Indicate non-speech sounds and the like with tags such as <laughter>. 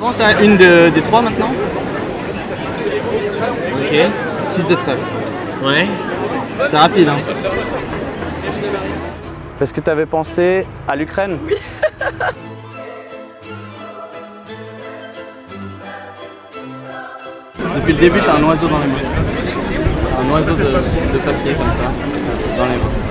Pense à une des trois maintenant. Ok. 6 de trèfle. Ouais. C'est rapide hein. Est-ce que tu avais pensé à l'Ukraine? Oui. <laughs> Depuis le début, t'as un oiseau dans les mains. Un oiseau de, de papier comme ça, dans les mains.